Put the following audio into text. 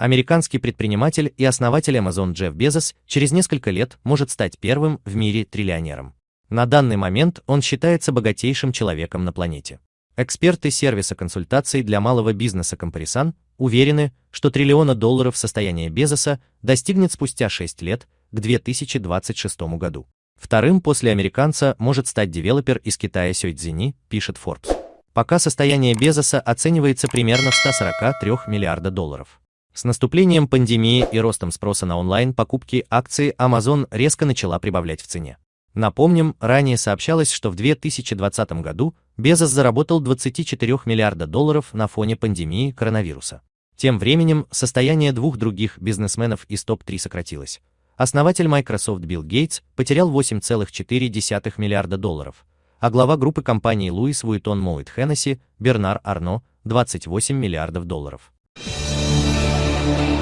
Американский предприниматель и основатель Amazon Джефф Безос через несколько лет может стать первым в мире триллионером. На данный момент он считается богатейшим человеком на планете. Эксперты сервиса консультаций для малого бизнеса Компарисан уверены, что триллиона долларов состояния Безоса достигнет спустя 6 лет, к 2026 году. Вторым после американца может стать девелопер из Китая Сёйцзини, пишет Forbes. Пока состояние Безоса оценивается примерно в 143 миллиарда долларов. С наступлением пандемии и ростом спроса на онлайн-покупки акции Amazon резко начала прибавлять в цене. Напомним, ранее сообщалось, что в 2020 году Безос заработал 24 миллиарда долларов на фоне пандемии коронавируса. Тем временем состояние двух других бизнесменов из топ-3 сократилось. Основатель Microsoft Билл Гейтс потерял 8,4 миллиарда долларов, а глава группы компаний Луис Вуитон Моуит Хеннесси Бернар Арно 28 миллиардов долларов. Thank you.